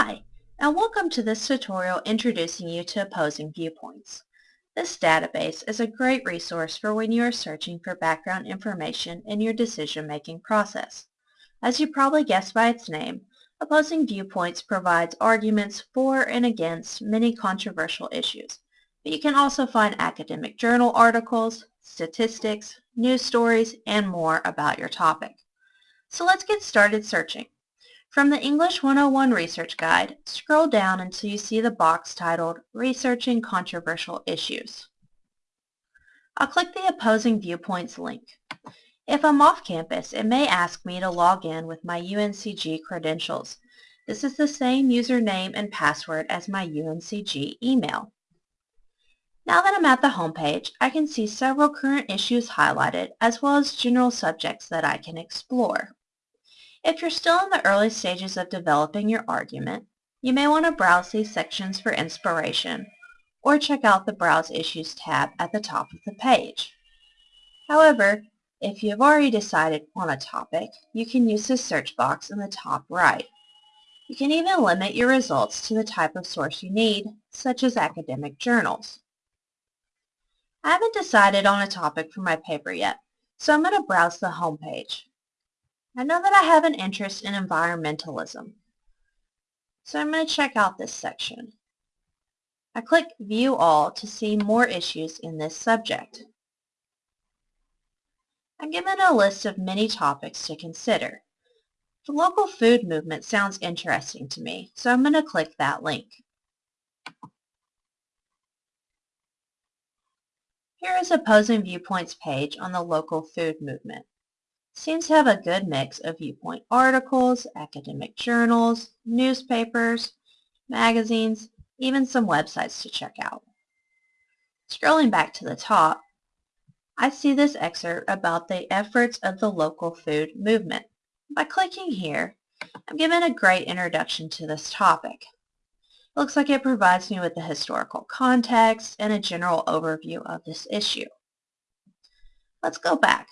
Hi, and welcome to this tutorial introducing you to opposing viewpoints. This database is a great resource for when you are searching for background information in your decision-making process. As you probably guessed by its name, Opposing Viewpoints provides arguments for and against many controversial issues, but you can also find academic journal articles, statistics, news stories, and more about your topic. So let's get started searching. From the English 101 Research Guide, scroll down until you see the box titled Researching Controversial Issues. I'll click the Opposing Viewpoints link. If I'm off campus, it may ask me to log in with my UNCG credentials. This is the same username and password as my UNCG email. Now that I'm at the home page, I can see several current issues highlighted as well as general subjects that I can explore. If you're still in the early stages of developing your argument, you may want to browse these sections for inspiration or check out the Browse Issues tab at the top of the page. However, if you have already decided on a topic, you can use the search box in the top right. You can even limit your results to the type of source you need, such as academic journals. I haven't decided on a topic for my paper yet, so I'm going to browse the home page. I know that I have an interest in environmentalism. So I'm going to check out this section. I click View All to see more issues in this subject. I'm given a list of many topics to consider. The local food movement sounds interesting to me, so I'm going to click that link. Here is a Opposing Viewpoints page on the local food movement seems to have a good mix of viewpoint articles, academic journals, newspapers, magazines, even some websites to check out. Scrolling back to the top, I see this excerpt about the efforts of the local food movement. By clicking here, I'm given a great introduction to this topic. It looks like it provides me with the historical context and a general overview of this issue. Let's go back.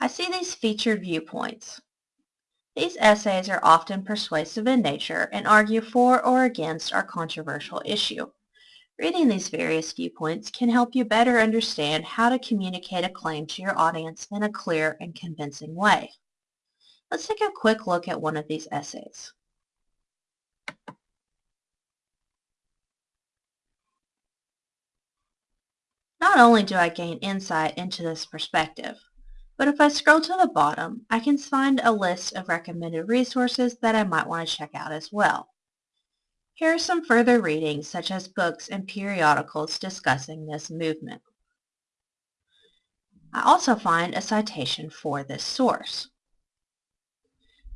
I see these featured viewpoints. These essays are often persuasive in nature and argue for or against our controversial issue. Reading these various viewpoints can help you better understand how to communicate a claim to your audience in a clear and convincing way. Let's take a quick look at one of these essays. Not only do I gain insight into this perspective, but if I scroll to the bottom, I can find a list of recommended resources that I might want to check out as well. Here are some further readings such as books and periodicals discussing this movement. I also find a citation for this source.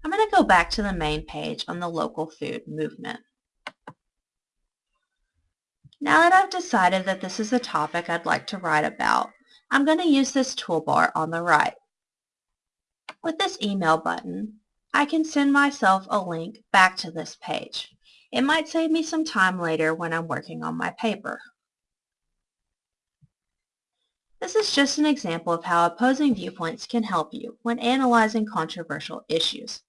I'm going to go back to the main page on the local food movement. Now that I've decided that this is a topic I'd like to write about, I'm going to use this toolbar on the right. With this email button, I can send myself a link back to this page. It might save me some time later when I'm working on my paper. This is just an example of how opposing viewpoints can help you when analyzing controversial issues.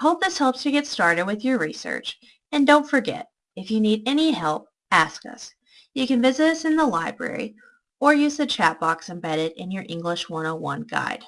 I hope this helps you get started with your research, and don't forget, if you need any help, ask us. You can visit us in the library or use the chat box embedded in your English 101 guide.